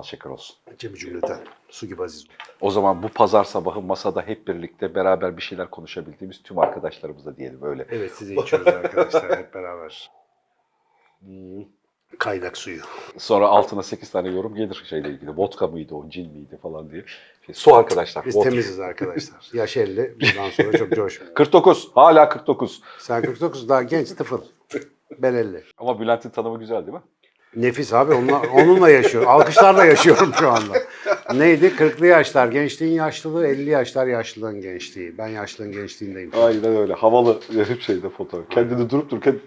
bal şeker olsun. Cemi cümleten. Su gibi aziz. O zaman bu pazar sabahı masada hep birlikte beraber bir şeyler konuşabildiğimiz tüm arkadaşlarımıza diyelim öyle. Evet size içiyoruz arkadaşlar hep beraber. Hmm, Kaynak suyu. Sonra altına 8 tane yorum gelir şeyle ilgili. Vodka mıydı o, cin miydi falan diye. Şey, su arkadaşlar. Biz vodka. temiziz arkadaşlar. Yaş 50. Bundan sonra çok coşmuyor. 49. Hala 49. Sen 49 daha genç tıfıl. Ben 50. Ama Bülent'in tanımı güzel değil mi? Nefis abi onunla, onunla yaşıyor. Alkışlarla yaşıyorum şu anda. Neydi? 40'lı yaşlar gençliğin yaşlılığı, 50 yaşlar yaşlılığın gençliği. Ben yaşlılığın gençliğindeyim. Aynen öyle. Havalı hep şeyde fotoğraf. Kendini durup dururken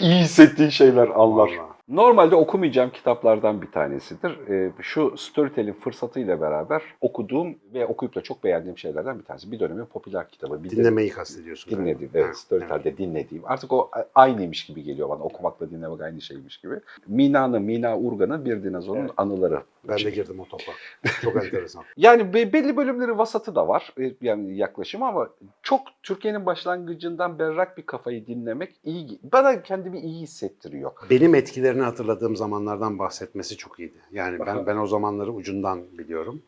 iyi hissettiğin şeyler anlar. Vallahi. Normalde okumayacağım kitaplardan bir tanesidir. Ee, şu Storytel'in fırsatıyla beraber okuduğum ve okuyup da çok beğendiğim şeylerden bir tanesi. Bir dönemin popüler kitabı. Bir de Dinlemeyi kastediyorsun. dinlediğim, evet Storytel'de dinlediğim. Artık o aynıymış gibi geliyor bana. Okumakla dinlemek aynı şeymiş gibi. Mina'nın, Mina Urgan'ın Bir Dinozorun Evet. Anıları. Ben de girdim o topa. Çok enteresan. Yani be- belli bölümleri vasatı da var e, yani yaklaşım ama çok Türkiye'nin başlangıcından berrak bir kafayı dinlemek iyi. Bana kendimi iyi hissettiriyor. Benim etkilerini hatırladığım zamanlardan bahsetmesi çok iyiydi. Yani Aha. ben ben o zamanları ucundan biliyorum.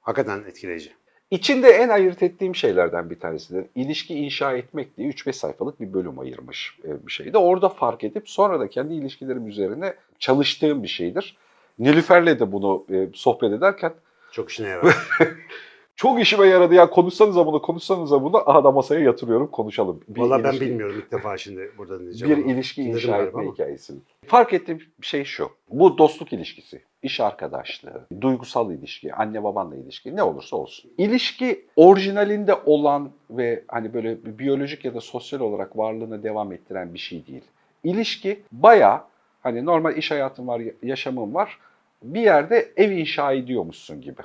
Hakikaten etkileyici. İçinde en ayırt ettiğim şeylerden bir tanesidir. İlişki inşa etmek diye 3-5 sayfalık bir bölüm ayırmış e, bir şeydi. Orada fark edip sonra da kendi ilişkilerim üzerine çalıştığım bir şeydir. Nilüfer'le de bunu e, sohbet ederken Çok işine yarar. çok işime yaradı ya konuşsanıza bunu konuşsanıza bunu aha da masaya yatırıyorum konuşalım. Bir Valla ben ilişki- bilmiyorum ilk defa şimdi burada dinleyeceğim. bir ama. ilişki Dinledim inşa etme ama. hikayesini. Fark ettiğim şey şu. Bu dostluk ilişkisi, iş arkadaşlığı, duygusal ilişki, anne babanla ilişki ne olursa olsun. İlişki orijinalinde olan ve hani böyle biyolojik ya da sosyal olarak varlığını devam ettiren bir şey değil. İlişki baya hani normal iş hayatın var, yaşamın var. Bir yerde ev inşa ediyormuşsun gibi.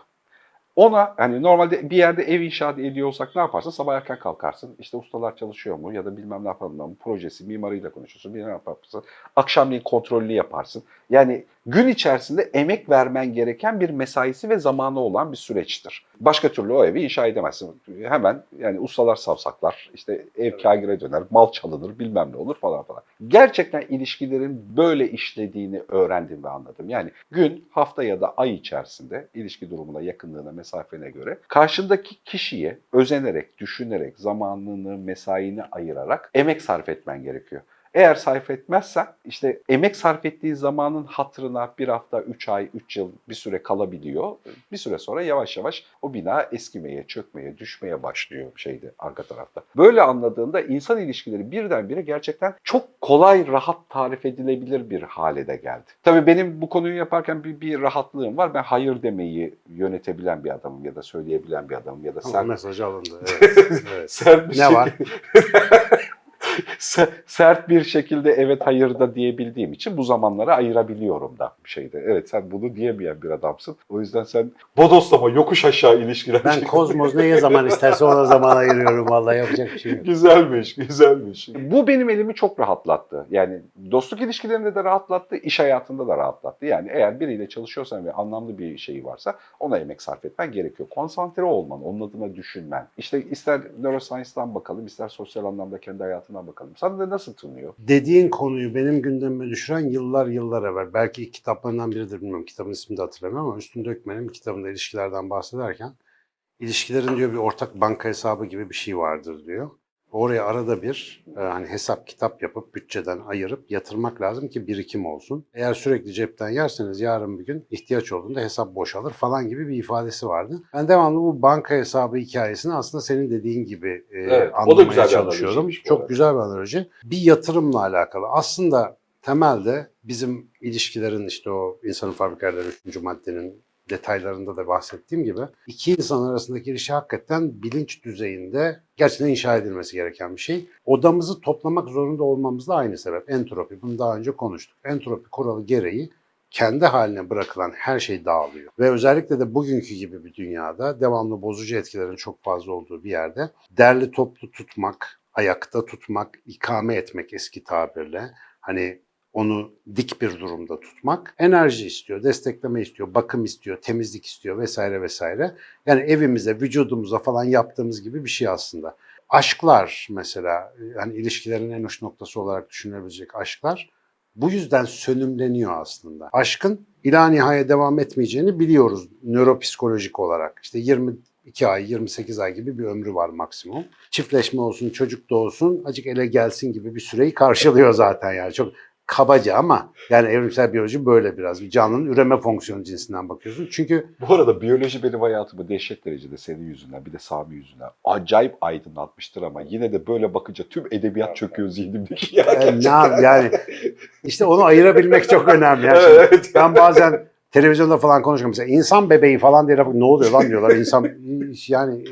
Ona hani normalde bir yerde ev inşa ediyorsak ne yaparsın? Sabah erken kalkarsın. İşte ustalar çalışıyor mu ya da bilmem ne yapalım mı? Projesi, mimarıyla konuşursun. Bilmem ne yaparsın. Akşamleyin kontrollü yaparsın. Yani gün içerisinde emek vermen gereken bir mesaisi ve zamanı olan bir süreçtir. Başka türlü o evi inşa edemezsin. Hemen yani ustalar savsaklar, işte ev kagire döner, mal çalınır, bilmem ne olur falan falan. Gerçekten ilişkilerin böyle işlediğini öğrendim ve anladım. Yani gün, hafta ya da ay içerisinde ilişki durumuna, yakınlığına, mesafene göre karşındaki kişiye özenerek, düşünerek, zamanını, mesaini ayırarak emek sarf etmen gerekiyor. Eğer sarf etmezsen işte emek sarf ettiği zamanın hatırına bir hafta, üç ay, üç yıl bir süre kalabiliyor. Bir süre sonra yavaş yavaş o bina eskimeye, çökmeye, düşmeye başlıyor şeyde arka tarafta. Böyle anladığında insan ilişkileri birdenbire gerçekten çok kolay, rahat tarif edilebilir bir hale de geldi. Tabii benim bu konuyu yaparken bir, bir rahatlığım var. Ben hayır demeyi yönetebilen bir adamım ya da söyleyebilen bir adamım ya da sen mesaj alındı. Evet. evet. sert bir Ne şey- var? Se- sert bir şekilde evet hayır da diyebildiğim için bu zamanları ayırabiliyorum da bir şeyde. Evet sen bunu diyemeyen bir adamsın. O yüzden sen bodoslama yokuş aşağı ilişkiler. Ben kozmos neye zaman isterse ona zaman ayırıyorum. Vallahi yapacak bir şey yok. Güzelmiş, güzelmiş. Bu benim elimi çok rahatlattı. Yani dostluk ilişkilerinde de rahatlattı, iş hayatında da rahatlattı. Yani eğer biriyle çalışıyorsan ve anlamlı bir şeyi varsa ona emek sarf etmen gerekiyor. Konsantre olman, onun adına düşünmen. İşte ister neuroscience'dan bakalım, ister sosyal anlamda kendi hayatından bakalım. Sana da nasıl tınlıyor? Dediğin konuyu benim gündemime düşüren yıllar yıllar evvel. Belki kitaplarından biridir bilmiyorum. Kitabın ismini de hatırlamıyorum ama Üstün Dökmen'in kitabında ilişkilerden bahsederken ilişkilerin diyor bir ortak banka hesabı gibi bir şey vardır diyor. Oraya arada bir e, hani hesap kitap yapıp bütçeden ayırıp yatırmak lazım ki birikim olsun. Eğer sürekli cepten yerseniz yarın bir gün ihtiyaç olduğunda hesap boşalır falan gibi bir ifadesi vardı. Ben devamlı bu banka hesabı hikayesini aslında senin dediğin gibi e, Evet, o da anlamaya güzel bir çalışıyorum. analiziymiş bu Çok güzel bir analoji. Bir yatırımla alakalı. Aslında temelde bizim ilişkilerin işte o insanın fabrikaları 3. maddenin detaylarında da bahsettiğim gibi iki insan arasındaki ilişki hakikaten bilinç düzeyinde gerçekten inşa edilmesi gereken bir şey. Odamızı toplamak zorunda olmamız da aynı sebep. Entropi. Bunu daha önce konuştuk. Entropi kuralı gereği kendi haline bırakılan her şey dağılıyor. Ve özellikle de bugünkü gibi bir dünyada devamlı bozucu etkilerin çok fazla olduğu bir yerde derli toplu tutmak, ayakta tutmak, ikame etmek eski tabirle hani onu dik bir durumda tutmak enerji istiyor, destekleme istiyor, bakım istiyor, temizlik istiyor vesaire vesaire. Yani evimize, vücudumuza falan yaptığımız gibi bir şey aslında. Aşklar mesela, yani ilişkilerin en uç noktası olarak düşünülebilecek aşklar bu yüzden sönümleniyor aslında. Aşkın ila nihaya devam etmeyeceğini biliyoruz nöropsikolojik olarak. İşte 22 ay, 28 ay gibi bir ömrü var maksimum. Çiftleşme olsun, çocuk da olsun, acık ele gelsin gibi bir süreyi karşılıyor zaten yani. Çok kabaca ama yani evrimsel biyoloji böyle biraz. Bir canlının üreme fonksiyonu cinsinden bakıyorsun. Çünkü Bu arada biyoloji benim hayatımı dehşet derecede senin yüzünden bir de Sami yüzünden acayip aydınlatmıştır ama yine de böyle bakınca tüm edebiyat çöküyor zihnimdeki. Ya, e, ne gerçekten. yap- yani işte onu ayırabilmek çok önemli. Yani Evet, şimdi evet. Ben bazen televizyonda falan konuşuyorum. Mesela insan bebeği falan diye laf- ne oluyor lan diyorlar. İnsan yani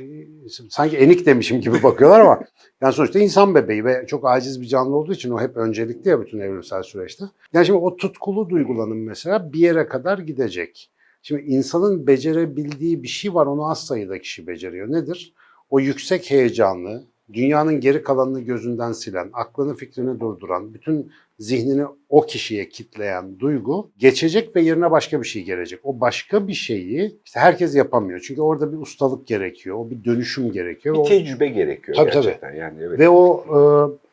sanki enik demişim gibi bakıyorlar ama yani sonuçta insan bebeği ve çok aciz bir canlı olduğu için o hep öncelikli ya bütün evrimsel süreçte. Yani şimdi o tutkulu duygulanım mesela bir yere kadar gidecek. Şimdi insanın becerebildiği bir şey var onu az sayıda kişi beceriyor. Nedir? O yüksek heyecanlı, dünyanın geri kalanını gözünden silen, aklını fikrini durduran, bütün zihnini o kişiye kitleyen duygu geçecek ve yerine başka bir şey gelecek. O başka bir şeyi işte herkes yapamıyor. Çünkü orada bir ustalık gerekiyor, o bir dönüşüm gerekiyor. Bir O- tecrübe gerekiyor Tabii, tabii. gerçekten. Yani evet. ve o e,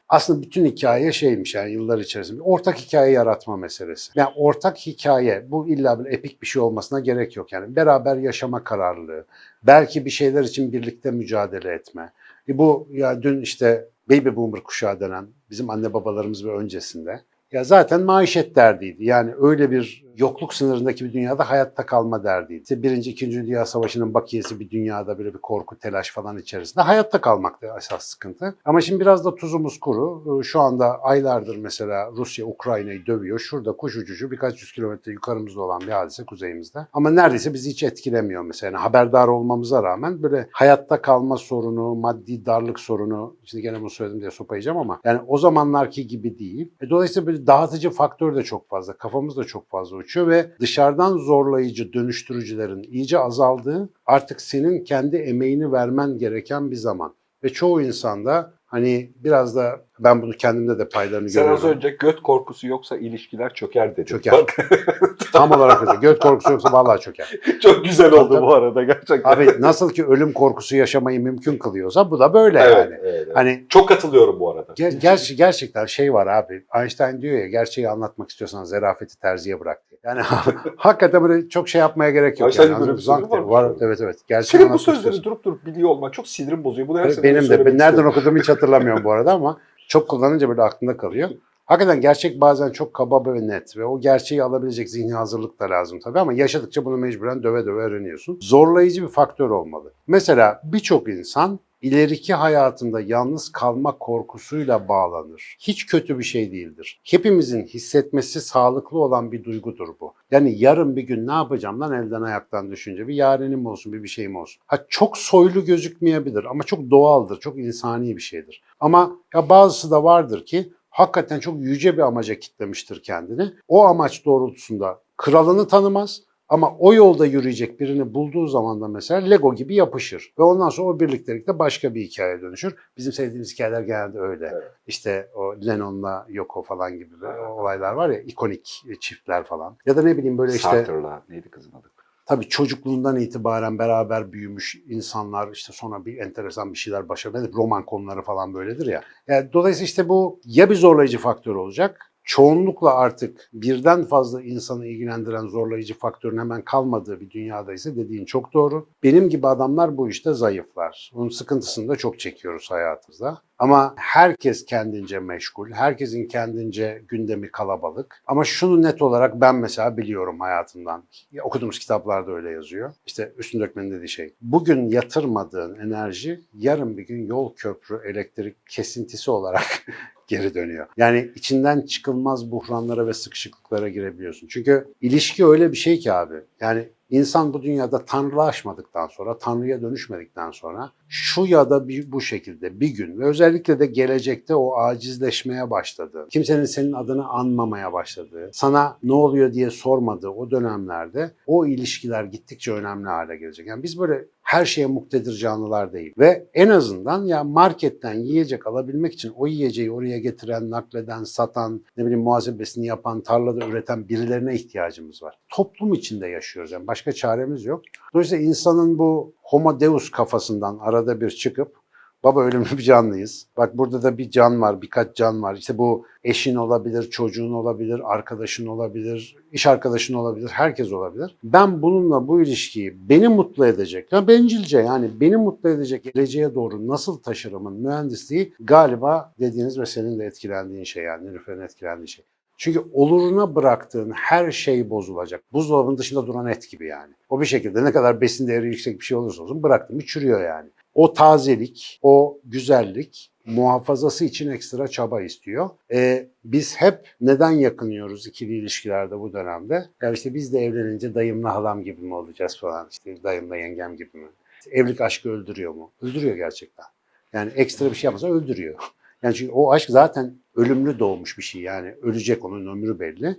aslında bütün hikaye şeymiş yani yıllar içerisinde ortak hikaye yaratma meselesi. Yani ortak hikaye bu illa bir epik bir şey olmasına gerek yok. Yani beraber yaşama kararlılığı, belki bir şeyler için birlikte mücadele etme. E bu ya dün işte baby boomer kuşağı denen bizim anne babalarımız ve öncesinde ya zaten maişet derdiydi. Yani öyle bir yokluk sınırındaki bir dünyada hayatta kalma derdiydi. İşte Birinci, İkinci Dünya Savaşı'nın bakiyesi bir dünyada böyle bir korku, telaş falan içerisinde hayatta kalmaktı esas sıkıntı. Ama şimdi biraz da tuzumuz kuru. Ee, Şu anda aylardır mesela Rusya Ukrayna'yı dövüyor. Şurada kuş uçuşu birkaç yüz kilometre yukarımızda olan bir hadise kuzeyimizde. Ama neredeyse bizi hiç etkilemiyor mesela. Yani haberdar olmamıza rağmen böyle hayatta kalma sorunu, maddi darlık sorunu, şimdi gene bunu söyledim diye sopayacağım ama yani o zamanlarki gibi değil. E, dolayısıyla böyle dağıtıcı faktör de çok fazla, kafamız da çok fazla uçuyor ve dışarıdan zorlayıcı dönüştürücülerin iyice azaldığı artık senin kendi emeğini vermen gereken bir zaman. Ve çoğu insanda hani biraz da ben bunu kendimde de paylarını Sen az görüyorum. önce göt korkusu yoksa ilişkiler çöker dedin. Çöker. Bak, Tam olarak öyle. Göt korkusu yoksa vallahi çöker. çok güzel oldu Tabii. bu arada gerçekten. Abi nasıl ki ölüm korkusu yaşamayı mümkün kılıyorsa bu da böyle evet, yani. evet, evet. Hani Çok katılıyorum bu arada. Ger- gerçi gerçekten şey var abi. Einstein diyor ya gerçeği anlatmak istiyorsan zerafeti terziye bırak. Yani hakikaten böyle çok şey yapmaya gerek yok. Yani. böyle bir Zank var var. Evet evet. Gerçeği Senin bu sözleri istiyorsan. durup durup biliyor olman çok sinirim bozuyor. Bunu her benim de. Ben nereden okuduğumu hiç hatırlamıyorum bu arada ama çok kullanınca böyle aklımda kalıyor. Hakikaten gerçek bazen çok kaba ve net ve o gerçeği alabilecek zihni hazırlık da lazım tabii ama yaşadıkça bunu mecburen döve döve öğreniyorsun. Zorlayıcı bir faktör olmalı. Mesela birçok insan ileriki hayatında yalnız kalma korkusuyla bağlanır. Hiç kötü bir şey değildir. Hepimizin hissetmesi sağlıklı olan bir duygudur bu. Yani yarın bir gün ne yapacağım lan elden ayaktan düşünce bir yarenim olsun bir bir şeyim olsun. Ha çok soylu gözükmeyebilir ama çok doğaldır, çok insani bir şeydir. Ama ya bazısı da vardır ki hakikaten çok yüce bir amaca kitlemiştir kendini. O amaç doğrultusunda kralını tanımaz ama o yolda yürüyecek birini bulduğu zaman da mesela Lego gibi yapışır. Ve ondan sonra o birliktelikte başka bir hikaye dönüşür. Bizim sevdiğimiz hikayeler genelde öyle. Evet. İşte o Lennon'la Yoko falan gibi olaylar var ya ikonik çiftler falan. Ya da ne bileyim böyle işte Sartre'la neydi kızın adı? tabii çocukluğundan itibaren beraber büyümüş insanlar işte sonra bir enteresan bir şeyler başarıyor. Roman konuları falan böyledir ya. Yani dolayısıyla işte bu ya bir zorlayıcı faktör olacak. Çoğunlukla artık birden fazla insanı ilgilendiren zorlayıcı faktörün hemen kalmadığı bir dünyada ise dediğin çok doğru. Benim gibi adamlar bu işte zayıflar. Bunun sıkıntısını da çok çekiyoruz hayatımızda. Ama herkes kendince meşgul, herkesin kendince gündemi kalabalık. Ama şunu net olarak ben mesela biliyorum hayatımdan. Ya Okuduğumuz kitaplarda öyle yazıyor. İşte Üstün Dökmen'in dediği şey. Bugün yatırmadığın enerji yarın bir gün yol köprü elektrik kesintisi olarak geri dönüyor. Yani içinden çıkılmaz buhranlara ve sıkışıklıklara girebiliyorsun. Çünkü ilişki öyle bir şey ki abi. Yani insan bu dünyada tanrılaşmadıktan sonra, tanrıya dönüşmedikten sonra şu ya da bir, bu şekilde bir gün ve özellikle de gelecekte o acizleşmeye başladığı, kimsenin senin adını anmamaya başladığı, sana ne oluyor diye sormadığı o dönemlerde o ilişkiler gittikçe önemli hale gelecek. Yani biz böyle her şeye muktedir canlılar değil. Ve en azından ya marketten yiyecek alabilmek için o yiyeceği oraya getiren, nakleden, satan, ne bileyim muhasebesini yapan, tarlada üreten birilerine ihtiyacımız var. Toplum içinde yaşıyoruz yani başka çaremiz yok. Dolayısıyla insanın bu homo deus kafasından arada bir çıkıp Baba ölümlü bir canlıyız. Bak burada da bir can var, birkaç can var. İşte bu eşin olabilir, çocuğun olabilir, arkadaşın olabilir, iş arkadaşın olabilir, herkes olabilir. Ben bununla bu ilişkiyi beni mutlu edecek, ya bencilce yani beni mutlu edecek geleceğe doğru nasıl taşırımın mühendisliği galiba dediğiniz ve senin de etkilendiğin şey yani Nilüfer'in etkilendiği şey. Çünkü oluruna bıraktığın her şey bozulacak. Buzdolabının dışında duran et gibi yani. O bir şekilde ne kadar besin değeri yüksek bir şey olursa olsun bıraktın çürüyor yani. O tazelik, o güzellik muhafazası için ekstra çaba istiyor. E, biz hep neden yakınıyoruz ikili ilişkilerde bu dönemde? Ya işte biz de evlenince dayımla halam gibi mi olacağız falan, işte dayımla yengem gibi mi? Evlilik aşkı öldürüyor mu? Öldürüyor gerçekten. Yani ekstra bir şey yapmasa öldürüyor. Yani çünkü o aşk zaten ölümlü doğmuş bir şey yani ölecek onun ömrü belli.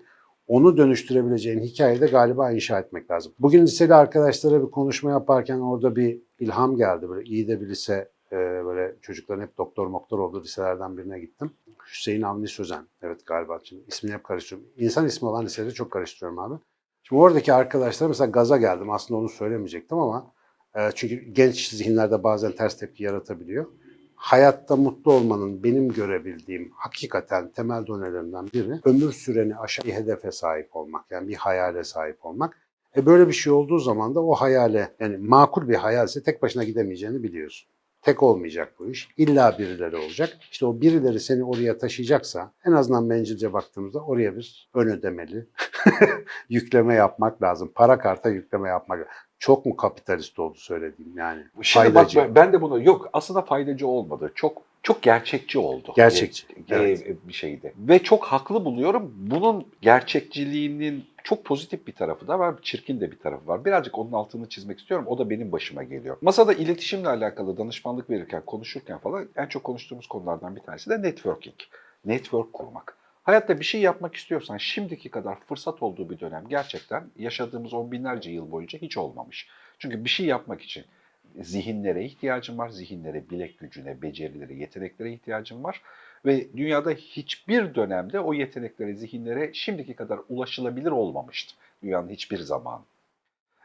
Onu dönüştürebileceğin hikayeyi de galiba inşa etmek lazım. Bugün liseli arkadaşlara bir konuşma yaparken orada bir ilham geldi. Böyle iyi de bir lise e, böyle çocukların hep doktor moktor olduğu liselerden birine gittim. Hüseyin Avni Sözen. Evet galiba şimdi ismini hep karıştırıyorum. İnsan ismi olan liseleri çok karıştırıyorum abi. Şimdi oradaki arkadaşlar mesela gaza geldim. Aslında onu söylemeyecektim ama e, çünkü genç zihinlerde bazen ters tepki yaratabiliyor hayatta mutlu olmanın benim görebildiğim hakikaten temel donelerinden biri ömür süreni aşan bir hedefe sahip olmak. Yani bir hayale sahip olmak. E böyle bir şey olduğu zaman da o hayale yani makul bir hayalse tek başına gidemeyeceğini biliyorsun. Tek olmayacak bu iş. İlla birileri olacak. İşte o birileri seni oraya taşıyacaksa en azından bencilce baktığımızda oraya bir ön ödemeli yükleme yapmak lazım. Para karta yükleme yapmak lazım. Çok mu kapitalist oldu söylediğim yani? Şimdi Faydacı. bak ben- de bunu yok aslında faydacı olmadı. Çok çok gerçekçi oldu. Gerçekçi, E, evet. bir şeydi. Ve çok haklı buluyorum. Bunun gerçekçiliğinin çok pozitif bir tarafı da var, çirkin de bir tarafı var. Birazcık onun altını çizmek istiyorum. O da benim başıma geliyor. Masada iletişimle alakalı danışmanlık verirken, konuşurken falan en çok konuştuğumuz konulardan bir tanesi de networking. Network kurmak. Hayatta bir şey yapmak istiyorsan şimdiki kadar fırsat olduğu bir dönem gerçekten yaşadığımız on binlerce yıl boyunca hiç olmamış. Çünkü bir şey yapmak için zihinlere ihtiyacın var. Zihinlere, bilek gücüne, becerilere, yeteneklere ihtiyacın var. Ve dünyada hiçbir dönemde o yeteneklere, zihinlere şimdiki kadar ulaşılabilir olmamıştı. Dünyanın hiçbir zamanı.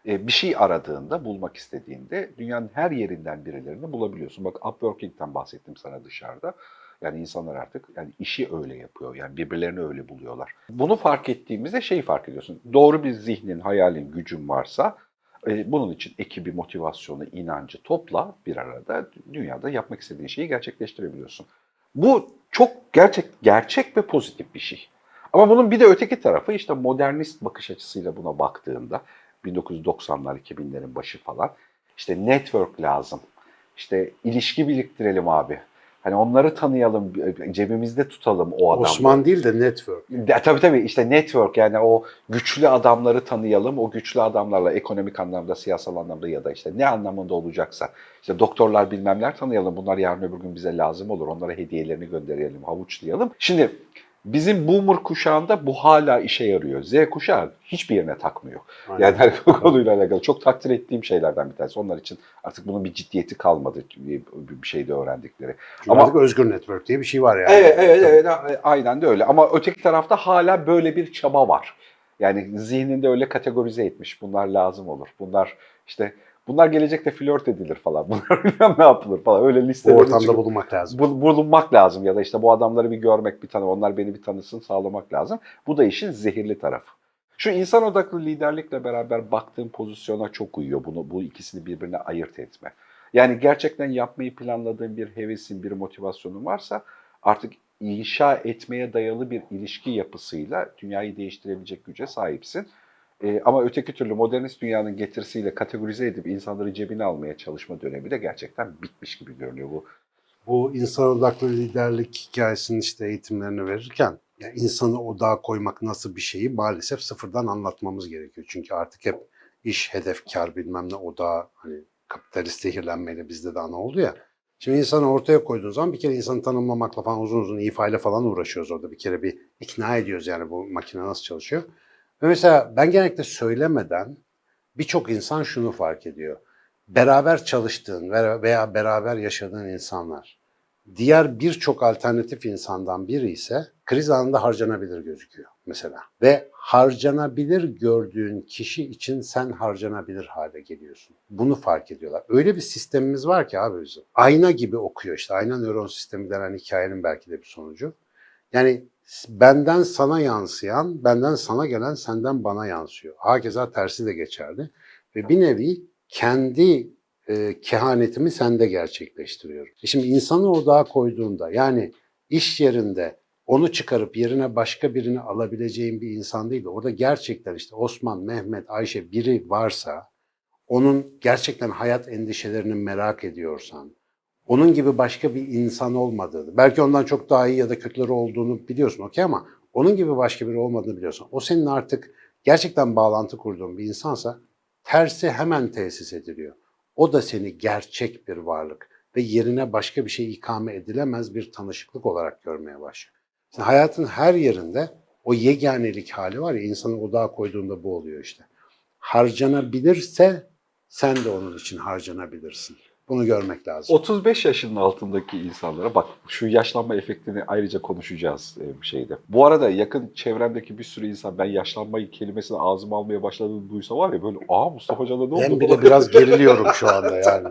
E, bir şey aradığında, bulmak istediğinde dünyanın her yerinden birilerini bulabiliyorsun. Bak Upworking'den bahsettim sana dışarıda. Yani insanlar artık yani işi öyle yapıyor. Yani birbirlerini öyle buluyorlar. Bunu fark ettiğimizde şeyi fark ediyorsun. Doğru bir zihnin, hayalin, gücün varsa e, bunun için ekibi, motivasyonu, inancı topla bir arada dünyada yapmak istediğin şeyi gerçekleştirebiliyorsun. Bu çok gerçek gerçek ve pozitif bir şey. Ama bunun bir de öteki tarafı işte modernist bakış açısıyla buna baktığında 1990'lar 2000'lerin başı falan işte network lazım. İşte ilişki biriktirelim abi. Hani onları tanıyalım, cebimizde tutalım o adamları. Osman değil de network. Ya, tabii tabii işte network yani o güçlü adamları tanıyalım. O güçlü adamlarla ekonomik anlamda, siyasal anlamda ya da işte ne anlamında olacaksa. işte doktorlar bilmemler tanıyalım. Bunlar yarın öbür gün bize lazım olur. Onlara hediyelerini gönderelim, havuçlayalım. Şimdi bizim boomer kuşağında bu hala işe yarıyor. Z kuşağı hiçbir yerine takmıyor. Aynen. Yani bu konuyla alakalı çok takdir ettiğim şeylerden bir tanesi. Onlar için artık bunun bir ciddiyeti kalmadı bir şeyde öğrendikleri. Çünkü Ama- artık özgür network diye bir şey var yani. Evet, evet, evet, aynen de öyle. Ama öteki tarafta hala böyle bir çaba var. Yani zihninde öyle kategorize etmiş. Bunlar lazım olur. Bunlar işte bunlar gelecekte flört edilir falan. Bunlar bilmem ne yapılır falan. Öyle Bu listeleri ortamda çıkıp- bulunmak lazım. bul- bulunmak lazım ya da işte bu adamları bir görmek, bir tanı, onlar beni bir tanısın sağlamak lazım. Bu da işin zehirli tarafı. Şu insan odaklı liderlikle beraber baktığım pozisyona çok uyuyor. Bunu bu ikisini birbirine ayırt etme. Yani gerçekten yapmayı planladığın bir hevesin, bir motivasyonun varsa artık inşa etmeye dayalı bir ilişki yapısıyla dünyayı değiştirebilecek güce sahipsin. Ee, ama öteki türlü modernist dünyanın getirisiyle kategorize edip insanları cebine almaya çalışma dönemi de gerçekten bitmiş gibi görünüyor. Bu Bu insan odaklı liderlik hikayesinin işte eğitimlerini verirken yani insanı odağa koymak nasıl bir şeyi maalesef sıfırdan anlatmamız gerekiyor. Çünkü artık hep iş, hedef, kar bilmem ne odağa hani kapitalist zehirlenmeyle bizde de ana oldu ya. Şimdi insanı ortaya koyduğun zaman bir kere insanı tanımlamakla falan uzun uzun ifade falan uğraşıyoruz orada. Bir kere bir ikna ediyoruz yani bu makine nasıl çalışıyor. Ve mesela ben genellikle söylemeden birçok insan şunu fark ediyor. Beraber çalıştığın veya beraber yaşadığın insanlar diğer birçok alternatif insandan biri ise kriz anında harcanabilir gözüküyor mesela. Ve harcanabilir gördüğün kişi için sen harcanabilir hale geliyorsun. Bunu fark ediyorlar. Öyle bir sistemimiz var ki abi bizim. Ayna gibi okuyor işte. Ayna nöron sistemi denen hikayenin belki de bir sonucu. Yani benden sana yansıyan, benden sana gelen senden bana yansıyor. Hakeza tersi de geçerli. Ve bir nevi kendi e, kehanetimi sende gerçekleştiriyorum. E şimdi insanı odağa koyduğunda yani iş yerinde onu çıkarıp yerine başka birini alabileceğin bir insan değil de orada gerçekten işte Osman, Mehmet, Ayşe biri varsa onun gerçekten hayat endişelerini merak ediyorsan, onun gibi başka bir insan olmadığını, belki ondan çok daha iyi ya da kötüleri olduğunu biliyorsun okey ama onun gibi başka biri olmadığını biliyorsun. O senin artık gerçekten bağlantı kurduğun bir insansa tersi hemen tesis ediliyor. O da seni gerçek bir varlık ve yerine başka bir şey ikame edilemez bir tanışıklık olarak görmeye başlıyor. Şimdi hayatın her yerinde o yeganelik hali var ya insanı odağa koyduğunda bu oluyor işte. Harcanabilirse sen de onun için harcanabilirsin. Bunu görmek lazım. 35 yaşının altındaki insanlara bak şu yaşlanma efektini ayrıca konuşacağız e, bir şeyde. Bu arada yakın çevremdeki bir sürü insan ben yaşlanmayı kelimesini ağzıma almaya başladığını duysa var ya böyle aa Mustafa Hoca'da ne oldu? Ben bile biraz geriliyorum şu anda yani.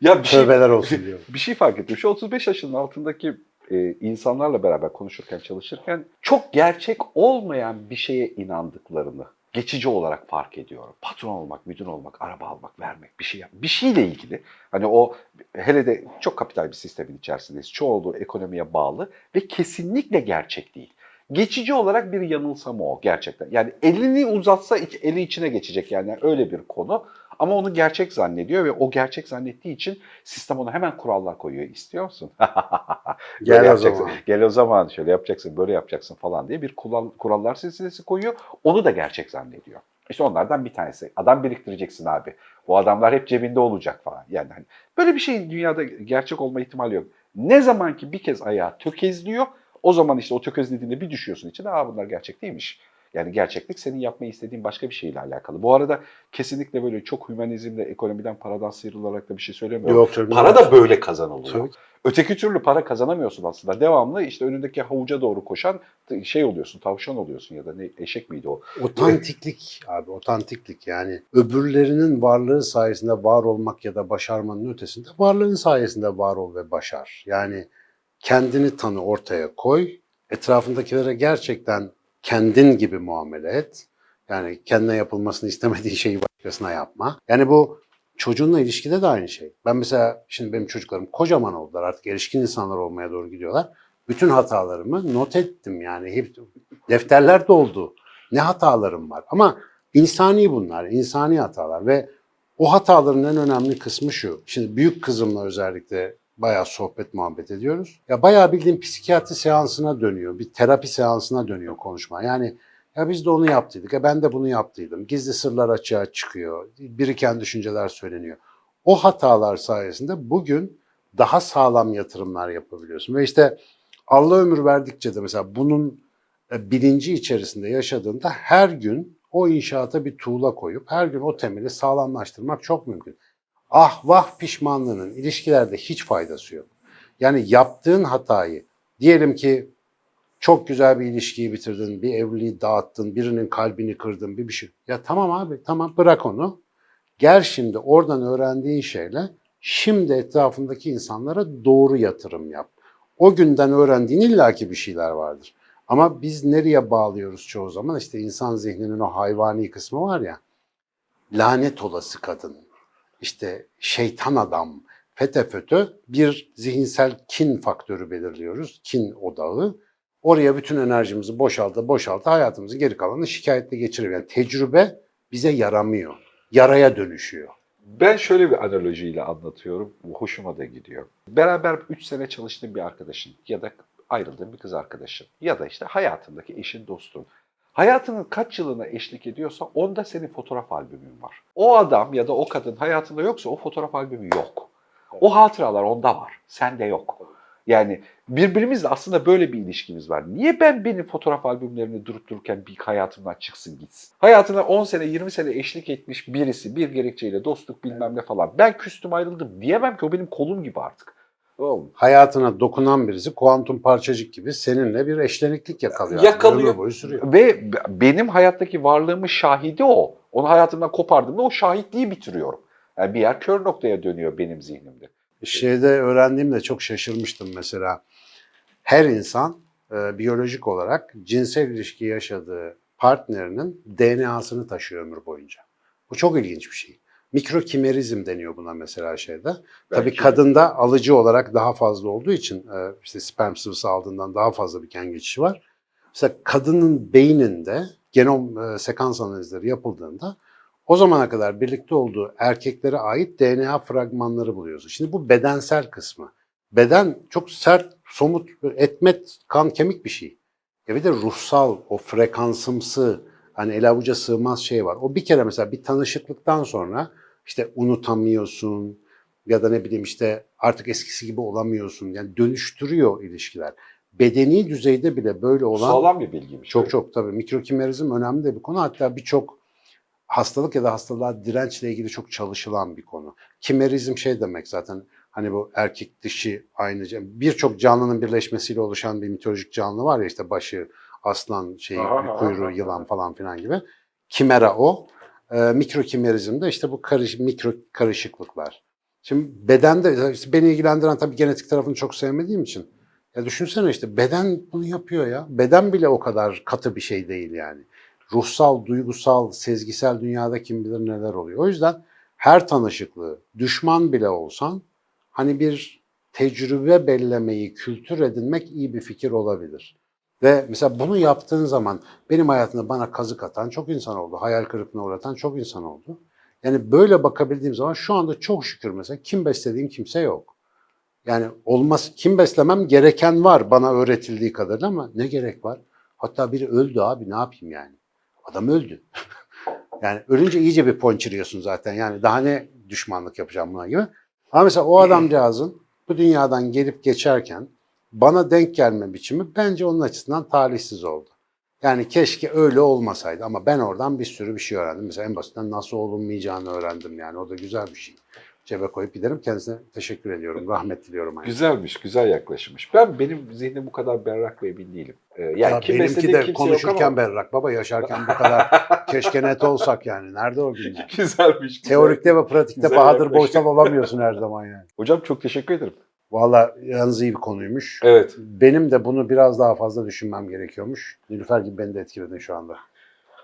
ya bir şey, Tövbeler olsun diyorum. bir şey fark ettim. Şu 35 yaşının altındaki e, insanlarla beraber konuşurken, çalışırken çok gerçek olmayan bir şeye inandıklarını geçici olarak fark ediyorum. Patron olmak, müdür olmak, araba almak, vermek, bir şey yap, bir şeyle ilgili. Hani o hele de çok kapital bir sistemin içerisindeyiz. Çoğunluğu ekonomiye bağlı ve kesinlikle gerçek değil. Geçici olarak bir yanılsama o gerçekten. Yani elini uzatsa eli içine geçecek yani öyle bir konu. Ama onu gerçek zannediyor ve o gerçek zannettiği için sistem ona hemen kurallar koyuyor. İstiyor musun? Gel o zaman. Gel o zaman şöyle yapacaksın, böyle yapacaksın falan diye bir kural, kurallar silsilesi koyuyor. Onu da gerçek zannediyor. İşte onlardan bir tanesi. Adam biriktireceksin abi. Bu adamlar hep cebinde olacak falan. Yani hani böyle bir şeyin dünyada gerçek olma ihtimali yok. Ne zaman ki bir kez ayağı tökezliyor, o zaman işte o tökezlediğinde bir düşüyorsun içine. Aa bunlar gerçek değilmiş. Yani gerçeklik senin yapmayı istediğin başka bir şeyle alakalı. Bu arada kesinlikle böyle çok hümanizmle, ekonomiden, paradan sıyrılarak da bir şey söylemiyorum. Yok tabii. Para da böyle kazanılıyor. Tabii. Öteki türlü para kazanamıyorsun aslında. Devamlı işte önündeki havuca doğru koşan şey oluyorsun, tavşan oluyorsun ya da ne eşek miydi o? Otantiklik abi, otantiklik yani öbürlerinin varlığı sayesinde var olmak ya da başarmanın ötesinde varlığın sayesinde var ol ve başar. Yani kendini tanı ortaya koy, etrafındakilere gerçekten kendin gibi muamele et. Yani kendine yapılmasını istemediğin şeyi başkasına yapma. Yani bu çocuğunla ilişkide de aynı şey. Ben mesela şimdi benim çocuklarım kocaman oldular artık erişkin insanlar olmaya doğru gidiyorlar. Bütün hatalarımı not ettim yani hep defterler doldu. Ne hatalarım var ama insani bunlar, insani hatalar ve o hataların en önemli kısmı şu. Şimdi büyük kızımla özellikle bayağı sohbet muhabbet ediyoruz. Ya bayağı bildiğin psikiyatri seansına dönüyor, bir terapi seansına dönüyor konuşma. Yani ya biz de onu yaptıydık, ya ben de bunu yaptıydım. Gizli sırlar açığa çıkıyor, biriken düşünceler söyleniyor. O hatalar sayesinde bugün daha sağlam yatırımlar yapabiliyorsun. Ve işte Allah ömür verdikçe de mesela bunun e, bilinci içerisinde yaşadığında her gün o inşaata bir tuğla koyup her gün o temeli sağlamlaştırmak çok mümkün. Ah vah pişmanlığının ilişkilerde hiç faydası yok. Yani yaptığın hatayı diyelim ki çok güzel bir ilişkiyi bitirdin, bir evliliği dağıttın, birinin kalbini kırdın, bir bir şey. Ya tamam abi tamam bırak onu. Gel şimdi oradan öğrendiğin şeyle şimdi etrafındaki insanlara doğru yatırım yap. O günden öğrendiğin illaki bir şeyler vardır. Ama biz nereye bağlıyoruz çoğu zaman? İşte insan zihninin o hayvani kısmı var ya. Lanet olası kadın, işte şeytan adam, fete fötö bir zihinsel kin faktörü belirliyoruz. Kin odağı. Oraya bütün enerjimizi boşaltı boşaltı hayatımızın geri kalanını şikayetle geçiriyor. Yani tecrübe bize yaramıyor. Yaraya dönüşüyor. Ben şöyle bir analojiyle anlatıyorum. Hoşuma da gidiyor. Beraber 3 sene çalıştığın bir arkadaşın ya da ayrıldığın bir kız arkadaşın ya da işte hayatındaki eşin, dostun. Hayatının kaç yılına eşlik ediyorsa onda senin fotoğraf albümün var. O adam ya da o kadın hayatında yoksa o fotoğraf albümü yok. O hatıralar onda var. Sende yok. Yani birbirimizle aslında böyle bir ilişkimiz var. Niye ben benim fotoğraf albümlerini durup dururken bir hayatımdan çıksın gitsin? Hayatına 10 sene 20 sene eşlik etmiş birisi bir gerekçeyle dostluk bilmem ne falan. Ben küstüm ayrıldım diyemem ki o benim kolum gibi artık. Oğlum, hayatına dokunan birisi kuantum parçacık gibi seninle bir eşleniklik yakalıyor. Yakalıyor. Ömür boyu sürüyor. Ve benim hayattaki varlığımın şahidi o. Onu hayatımdan kopardığımda o şahitliği bitiriyorum. Yani bir yer kör noktaya dönüyor benim zihnimde. Şeyde öğrendiğimde çok şaşırmıştım mesela. Her insan e, biyolojik olarak cinsel ilişki yaşadığı partnerinin DNA'sını taşıyor ömür boyunca. Bu çok ilginç bir şey. Mikrokimerizm deniyor buna mesela şeyde. Tabii Belki- kadında alıcı olarak daha fazla olduğu için e, işte sperm sıvısı aldığından daha fazla bir gen geçişi var. Mesela kadının beyninde genom e, sekans analizleri yapıldığında o zamana kadar birlikte olduğu erkeklere ait DNA fragmanları buluyorsun. Şimdi bu bedensel kısmı. Beden çok sert, somut, etmet, kan, kemik bir şey. Ya bir de ruhsal, o frekansımsı, hani el avuca sığmaz şey var. O bir kere mesela bir tanışıklıktan sonra işte unutamıyorsun ya da ne bileyim işte artık eskisi gibi olamıyorsun. Yani dönüştürüyor ilişkiler. Bedeni düzeyde bile böyle olan Sağlam bir bilgiymiş. çok çok tabii mikrokimerizm önemli de bir konu. Hatta birçok hastalık ya da hastalığa dirençle ilgili çok çalışılan bir konu. Kimerizm şey demek zaten hani bu erkek dişi aynı birçok canlının birleşmesiyle oluşan bir mitolojik canlı var ya işte başı aslan şey Aha, kuyruğu aha. yılan falan filan gibi. Kimera o. Ee, mikrokimerizm de işte bu karış, mikro karışıklıklar. Şimdi bedende işte beni ilgilendiren tabii genetik tarafını çok sevmediğim için ya düşünsene işte beden bunu yapıyor ya. Beden bile o kadar katı bir şey değil yani. Ruhsal, duygusal, sezgisel dünyada kim bilir neler oluyor. O yüzden her tanışıklığı, düşman bile olsan hani bir tecrübe bellemeyi, kültür edinmek iyi bir fikir olabilir. Ve mesela bunu yaptığın zaman benim hayatımda bana kazık atan çok insan oldu. Hayal kırıklığına uğratan çok insan oldu. Yani böyle bakabildiğim zaman şu anda çok şükür mesela kim beslediğim kimse yok. Yani olmaz kim beslemem gereken var bana öğretildiği kadarıyla ama ne gerek var? Hatta biri öldü abi ne yapayım yani? Adam öldü. yani ölünce iyice bir ponçiriyorsun zaten. Yani daha ne düşmanlık yapacağım buna gibi. Ama mesela o adamcağızın bu dünyadan gelip geçerken bana denk gelme biçimi bence onun açısından talihsiz oldu. Yani keşke öyle olmasaydı ama ben oradan bir sürü bir şey öğrendim. Mesela en basitinden nasıl olunmayacağını öğrendim yani o da güzel bir şey. Cebe koyup giderim. Kendisine teşekkür ediyorum. Rahmet diliyorum. aynı. Güzelmiş, güzel yaklaşmış. Ben benim zihnim bu kadar berrak ve emin değilim. Ee, yani Ya benimki de konuşurken ama berrak. Baba yaşarken bu kadar keşke net olsak yani. Nerede o gün yani? güzelmiş. güzel. Teorikte ve pratikte Güzel Bahadır. Boysal olamıyorsun her zaman yani. Hocam çok teşekkür ederim. Valla yalnız iyi bir konuymuş. Evet. Benim de bunu biraz daha fazla düşünmem gerekiyormuş. Nilüfer gibi beni de etkiledin şu anda.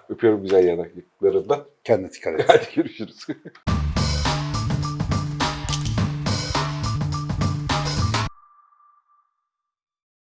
Öpüyorum güzel yanaklarından. Kendine dikkat et. Hadi görüşürüz.